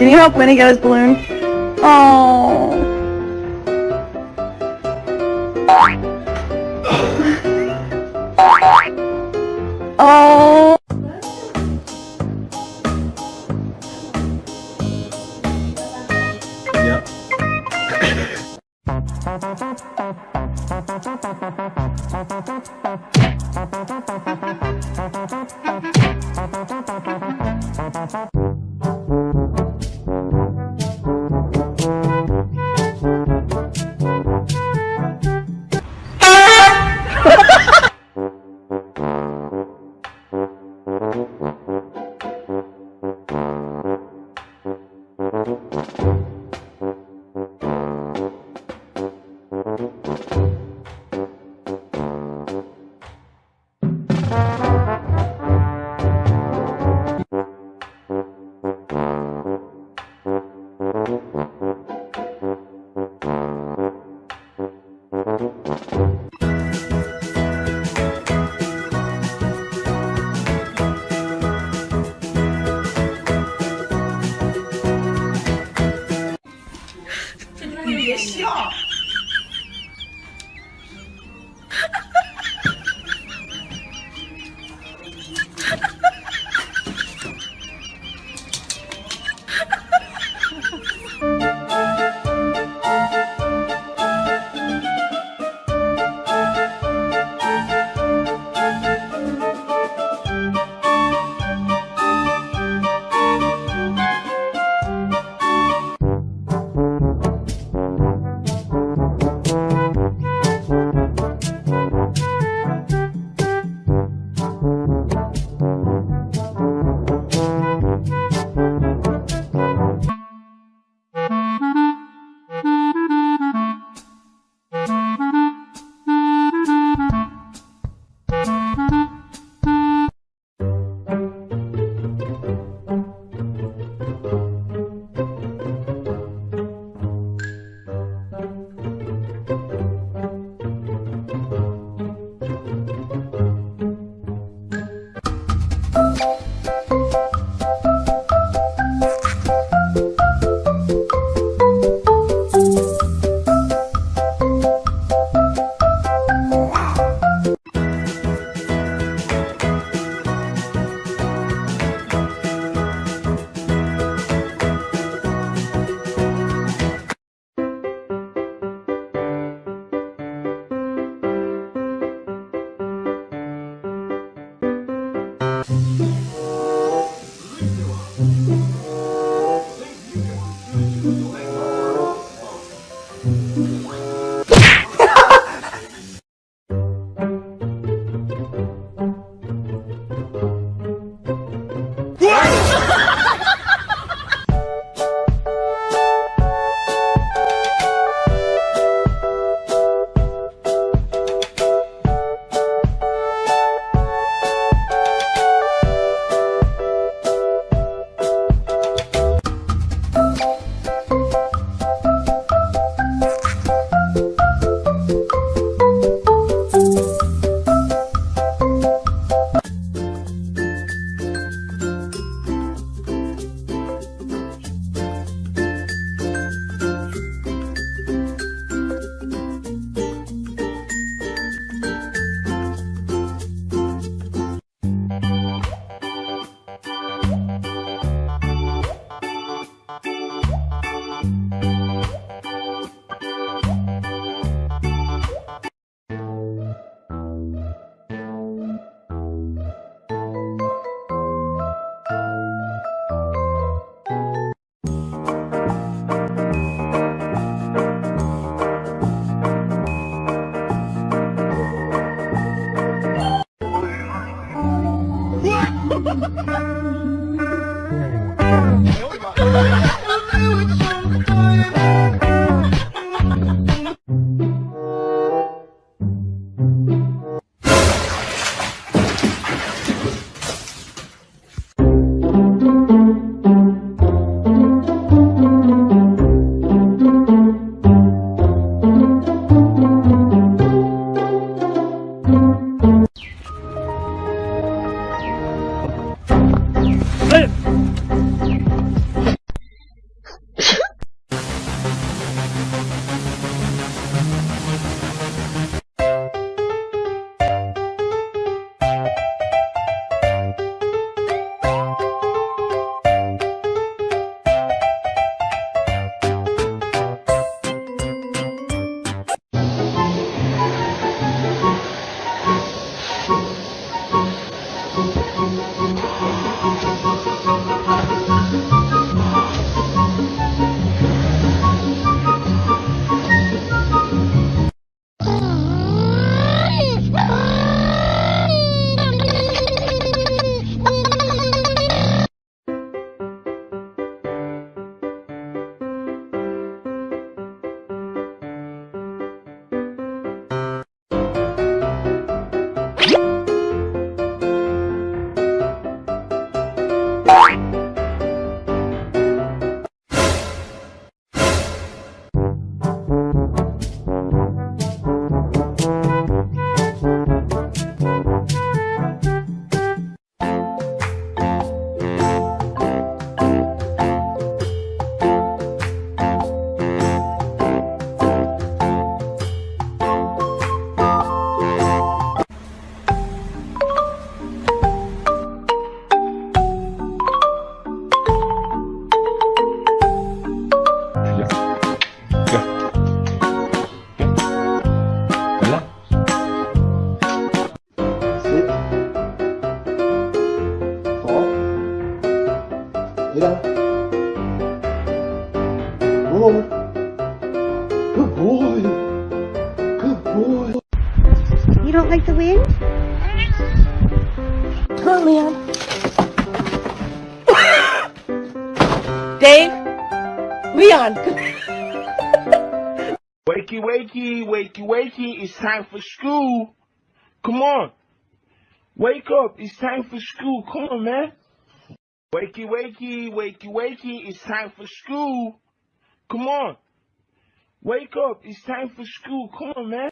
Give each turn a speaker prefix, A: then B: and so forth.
A: Can you help Winnie get his balloon? Oh. Oh. oh.
B: Yep.
C: boy. Good boy.
D: You don't like the wind?
A: Come on, Leon. Dave? Leon!
E: Wakey, wakey, wakey, wakey, it's time for school. Come on. Wake up, it's time for school. Come on, man. Wakey, wakey, wakey, wakey, it's time for school. Come on. Wake up, it's time for school. Come on, man.